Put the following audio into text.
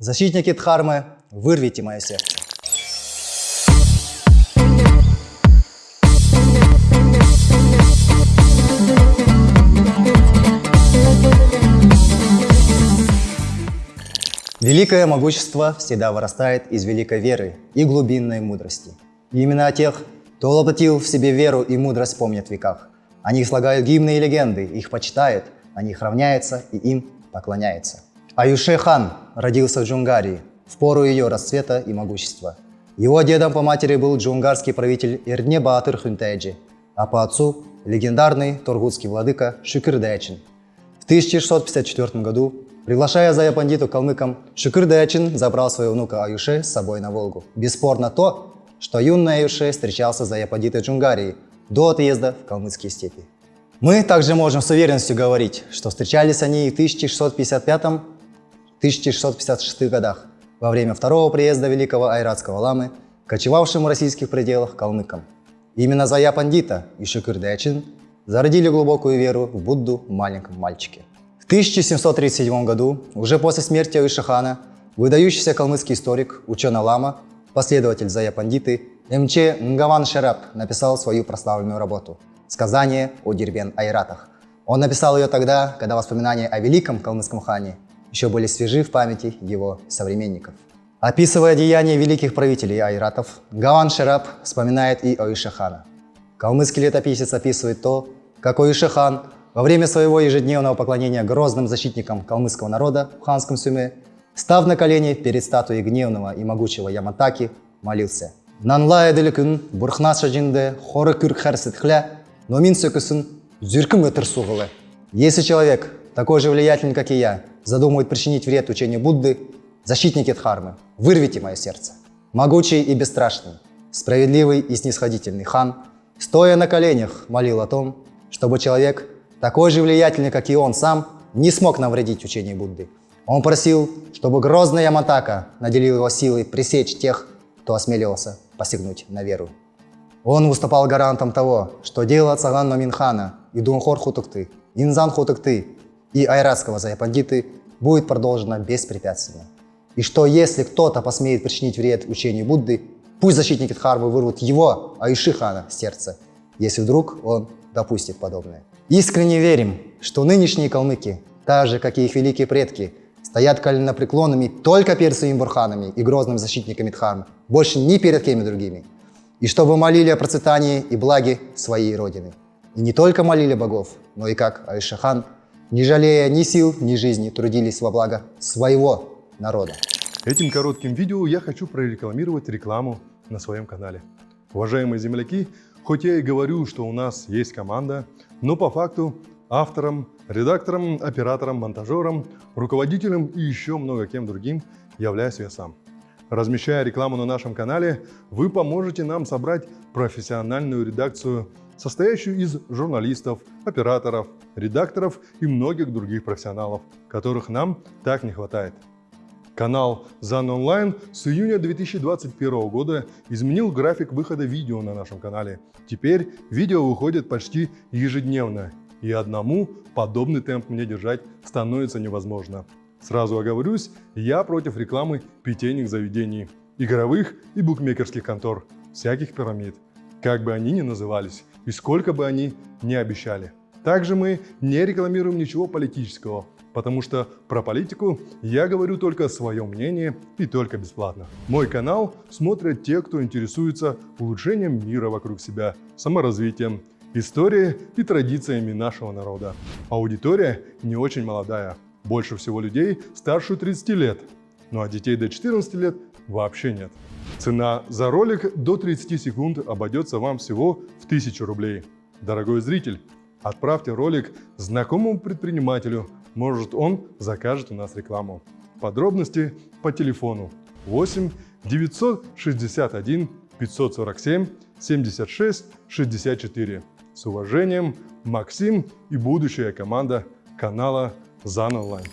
Защитники Дхармы, вырвите мое сердце. Великое могущество всегда вырастает из великой веры и глубинной мудрости. Именно о тех, кто воплотил в себе веру и мудрость, помнят в веках. О них слагают гимны и легенды, их почитают, о них равняется и им поклоняется. Аюше хан родился в Джунгарии, в пору ее расцвета и могущества. Его дедом по матери был джунгарский правитель Ирдне Баатыр Хунтеджи, а по отцу – легендарный тургутский владыка Шукырдечин. В 1654 году Приглашая Зая Пандиту калмыкам, Шукыр Дачин забрал своего внука Аюше с собой на Волгу. Бесспорно то, что юный Аюше встречался с Зая Пандитой Джунгарии до отъезда в калмыцкие степи. Мы также можем с уверенностью говорить, что встречались они и в 1655-1656 годах, во время второго приезда великого айратского ламы, кочевавшим в российских пределах калмыкам. Именно Зая Пандита и Шукыр Дачин зародили глубокую веру в Будду в маленьком мальчике. 1737 году, уже после смерти Ишихана, выдающийся калмыцкий историк, ученый-лама, последователь Зая Пандиты, МЧ Нгаван Шерап написал свою прославленную работу «Сказание о Дербен Айратах». Он написал ее тогда, когда воспоминания о великом калмыцком хане еще были свежи в памяти его современников. Описывая деяния великих правителей айратов, Гаван Шерап вспоминает и о Ишихана. Калмыцкий летописец описывает то, как Ишихан во время своего ежедневного поклонения грозным защитникам калмыцкого народа в ханском Сюме, став на колени перед статуей гневного и могучего Яматаки, молился «Нанлая деликун бурхнаша джинде хоры кюрк хля, но мин сөкүсүн зюркім өтір суғылы». Если человек, такой же влиятельный, как и я, задумывает причинить вред учению Будды, защитники Дхармы, вырвите мое сердце. Могучий и бесстрашный, справедливый и снисходительный хан, стоя на коленях, молил о том, чтобы человек такой же влиятельный, как и он сам, не смог навредить учению Будды. Он просил, чтобы грозный Яматака наделил его силой пресечь тех, кто осмеливался посягнуть на веру. Он выступал гарантом того, что дело Цаган Маминхана и Дунхор Хутукты, Инзан Хутукты и Айратского Заяпандиты будет продолжено беспрепятственно. И что если кто-то посмеет причинить вред учению Будды, пусть защитники Дхармы вырвут его, Айшихана, сердце, если вдруг он допустит подобное. Искренне верим, что нынешние калмыки, так же, как и их великие предки, стоят коленопреклонными только перед своими бурханами и грозными защитниками Дхармы, больше ни перед кем другими. И чтобы молили о процветании и благе своей Родины. И не только молили богов, но и как Айшахан, не жалея ни сил, ни жизни, трудились во благо своего народа. Этим коротким видео я хочу прорекламировать рекламу на своем канале. Уважаемые земляки, хоть я и говорю, что у нас есть команда, но по факту автором, редактором, оператором, монтажером, руководителем и еще много кем другим являюсь я сам. Размещая рекламу на нашем канале, вы поможете нам собрать профессиональную редакцию, состоящую из журналистов, операторов, редакторов и многих других профессионалов, которых нам так не хватает. Канал ZAN Online с июня 2021 года изменил график выхода видео на нашем канале. Теперь видео выходит почти ежедневно, и одному подобный темп мне держать становится невозможно. Сразу оговорюсь, я против рекламы питейных заведений, игровых и букмекерских контор, всяких пирамид, как бы они ни назывались и сколько бы они ни обещали. Также мы не рекламируем ничего политического, потому что про политику я говорю только свое мнение и только бесплатно. Мой канал смотрят те, кто интересуется улучшением мира вокруг себя, саморазвитием, историей и традициями нашего народа. Аудитория не очень молодая, больше всего людей старше 30 лет, ну а детей до 14 лет вообще нет. Цена за ролик до 30 секунд обойдется вам всего в 1000 рублей. Дорогой зритель, отправьте ролик знакомому предпринимателю, может он закажет у нас рекламу. Подробности по телефону 8 961 547 76 64. С уважением, Максим и будущая команда канала ЗАН Онлайн.